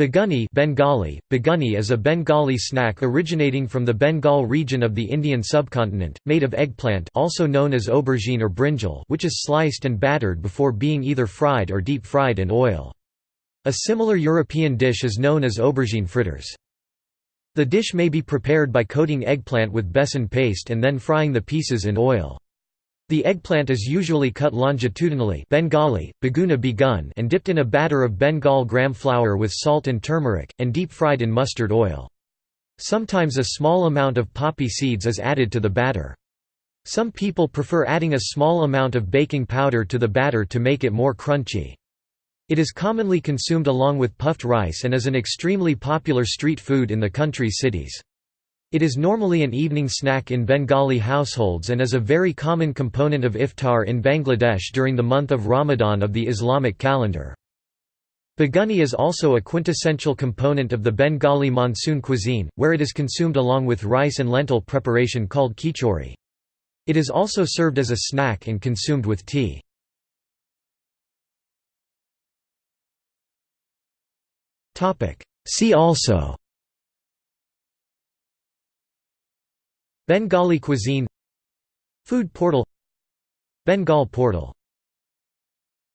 Beguni Bengali, Beguni is a Bengali snack originating from the Bengal region of the Indian subcontinent, made of eggplant also known as aubergine or brinjal which is sliced and battered before being either fried or deep-fried in oil. A similar European dish is known as aubergine fritters. The dish may be prepared by coating eggplant with besan paste and then frying the pieces in oil. The eggplant is usually cut longitudinally Bengali, baguna begun and dipped in a batter of Bengal gram flour with salt and turmeric, and deep-fried in mustard oil. Sometimes a small amount of poppy seeds is added to the batter. Some people prefer adding a small amount of baking powder to the batter to make it more crunchy. It is commonly consumed along with puffed rice and is an extremely popular street food in the country cities. It is normally an evening snack in Bengali households and is a very common component of iftar in Bangladesh during the month of Ramadan of the Islamic calendar. Beguni is also a quintessential component of the Bengali monsoon cuisine, where it is consumed along with rice and lentil preparation called khichuri. It is also served as a snack and consumed with tea. See also Bengali cuisine Food portal Bengal portal